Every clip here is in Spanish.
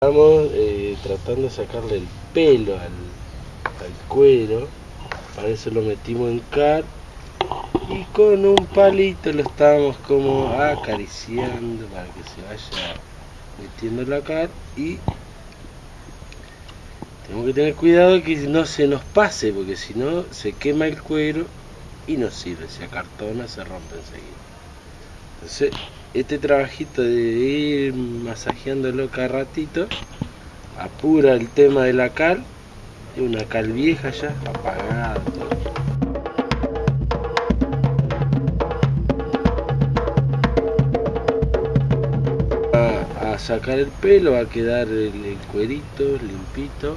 Estamos eh, tratando de sacarle el pelo al, al, cuero, para eso lo metimos en car. Y con un palito lo estábamos como acariciando para que se vaya metiendo la car. Y tenemos que tener cuidado que no se nos pase porque si no se quema el cuero y no sirve, se acartona, se rompe enseguida. Entonces este trabajito de ir masajeándolo cada ratito apura el tema de la cal es una cal vieja ya apagada a, sacar el pelo va a quedar el, cuerito limpito.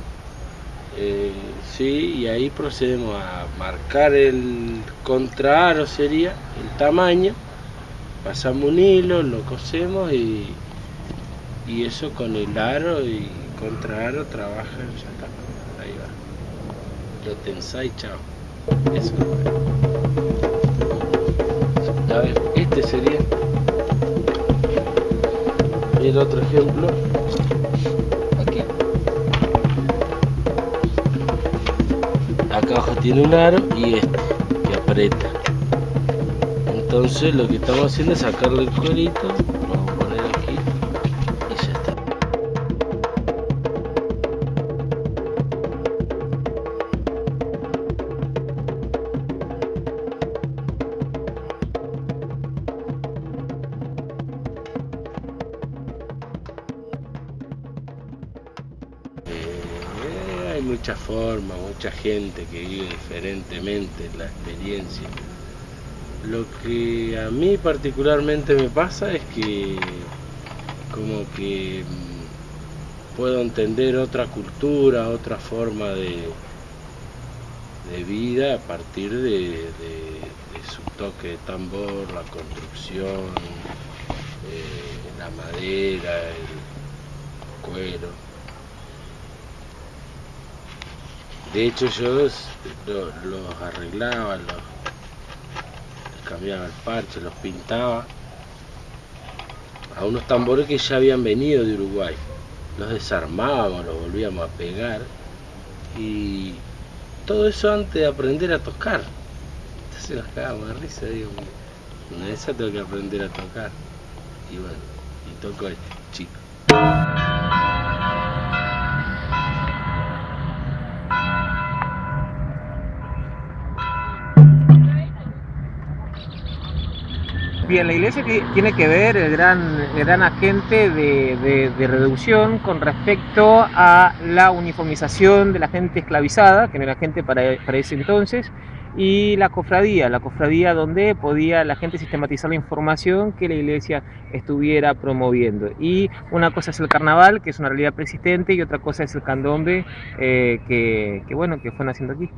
Eh, sí, y ahí procedemos a marcar el contraaro sería el tamaño pasamos un hilo, lo cosemos y, y eso con el aro y contra aro trabaja, ya está, ahí va. Lo tensáis, chao. Eso A ver, este sería el otro ejemplo. Aquí. Acá abajo tiene un aro y este que aprieta entonces lo que estamos haciendo es sacarle el cuerito vamos a poner aquí y ya está. Eh, hay muchas formas, mucha gente que vive diferentemente la experiencia lo que a mí particularmente me pasa es que como que mm, puedo entender otra cultura, otra forma de, de vida a partir de, su toque de tambor, la construcción, eh, la madera, el cuero. De hecho yo los arreglaba, los cambiaba el parche, los pintaba a unos tambores que ya habían venido de Uruguay. Los desarmábamos, los volvíamos a pegar y todo eso antes de aprender a tocar. Entonces nos cagábamos de risa, digo, una de esas tengo que aprender a tocar. Y bueno, y toco este, chico. Bien, la iglesia tiene que ver el gran, gran agente de, reducción con respecto a la uniformización de la gente esclavizada, que no era gente para, para ese entonces, y la cofradía, la cofradía donde podía la gente sistematizar la información que la iglesia estuviera promoviendo. Y una cosa es el carnaval, que es una realidad persistente, y otra cosa es el candombe, eh, que, que, bueno, que fue naciendo aquí.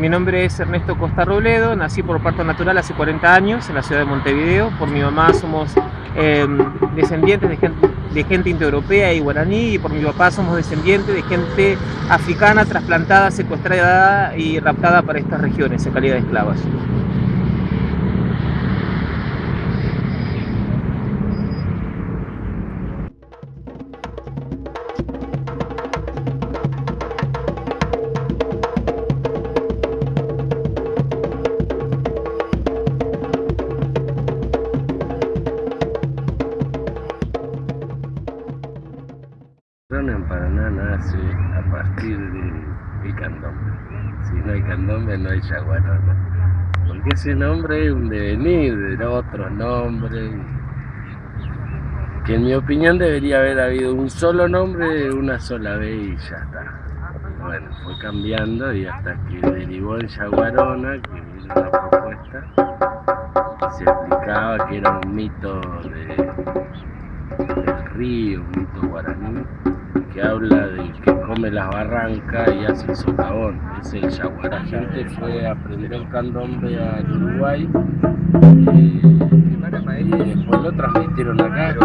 Mi nombre es Ernesto Costa Robledo, nací por parto natural hace 40 años en la ciudad de Montevideo. Por mi mamá somos em, descendientes de gente, de gente indoeuropea y guaraní y por mi papá somos descendientes de gente africana trasplantada, secuestrada y raptada para estas regiones en calidad de esclavas. Si no hay candombe no hay yaguarona. Porque ese nombre es un devenir de otros nombres. Que en mi opinión debería haber habido un solo nombre una sola vez y ya está. Bueno, fue cambiando y hasta que derivó en Yaguarona, que era una propuesta, se explicaba que era un mito del río, un mito guaraní, que habla del que come las barrancas y hace el socavón, es el yaguará. La gente fue a aprender el candombe al Uruguay eh, y después lo transmitieron acá.